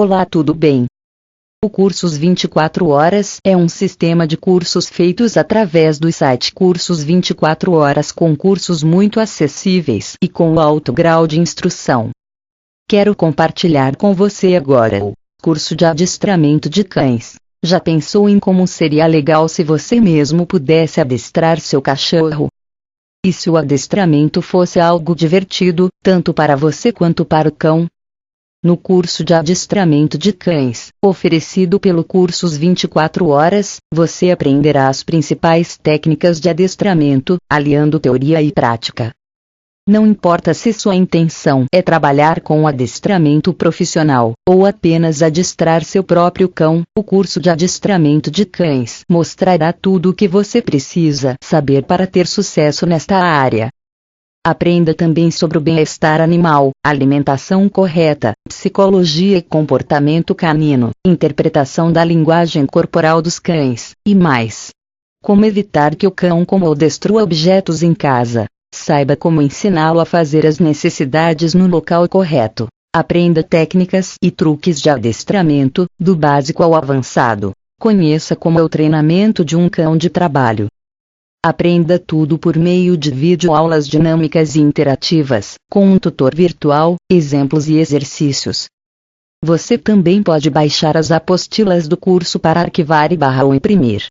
Olá, tudo bem? O Cursos 24 Horas é um sistema de cursos feitos através do site Cursos 24 Horas com cursos muito acessíveis e com alto grau de instrução. Quero compartilhar com você agora o curso de adestramento de cães. Já pensou em como seria legal se você mesmo pudesse adestrar seu cachorro? E se o adestramento fosse algo divertido, tanto para você quanto para o cão? No curso de adestramento de cães, oferecido pelo Cursos 24 Horas, você aprenderá as principais técnicas de adestramento, aliando teoria e prática. Não importa se sua intenção é trabalhar com adestramento profissional, ou apenas adestrar seu próprio cão, o curso de adestramento de cães mostrará tudo o que você precisa saber para ter sucesso nesta área. Aprenda também sobre o bem-estar animal, alimentação correta, psicologia e comportamento canino, interpretação da linguagem corporal dos cães, e mais. Como evitar que o cão coma ou destrua objetos em casa, Saiba como ensiná-lo a fazer as necessidades no local correto. Aprenda técnicas e truques de adestramento, do básico ao avançado. Conheça como é o treinamento de um cão de trabalho. Aprenda tudo por meio de videoaulas dinâmicas e interativas, com um tutor virtual, exemplos e exercícios. Você também pode baixar as apostilas do curso para arquivar e barra ou imprimir.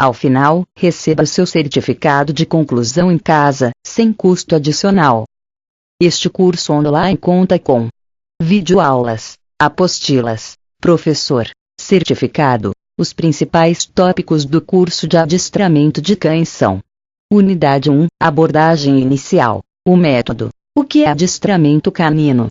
Ao final, receba seu certificado de conclusão em casa, sem custo adicional. Este curso online conta com videoaulas, apostilas, professor, certificado. Os principais tópicos do curso de adestramento de cães são: Unidade 1 Abordagem inicial. O método. O que é adestramento canino?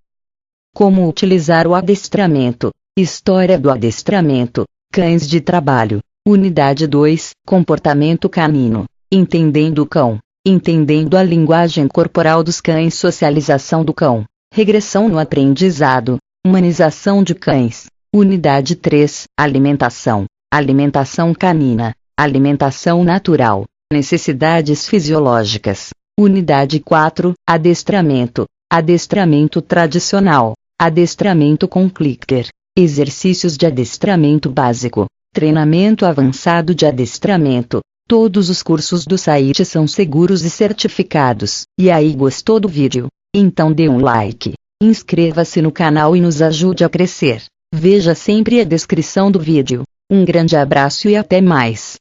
Como utilizar o adestramento? História do adestramento. Cães de trabalho. Unidade 2 Comportamento canino. Entendendo o cão. Entendendo a linguagem corporal dos cães, socialização do cão. Regressão no aprendizado. Humanização de cães. Unidade 3 Alimentação. Alimentação canina. Alimentação natural. Necessidades fisiológicas. Unidade 4 Adestramento. Adestramento tradicional. Adestramento com clicker. Exercícios de adestramento básico. Treinamento avançado de adestramento. Todos os cursos do site são seguros e certificados. E aí gostou do vídeo? Então dê um like. Inscreva-se no canal e nos ajude a crescer. Veja sempre a descrição do vídeo. Um grande abraço e até mais.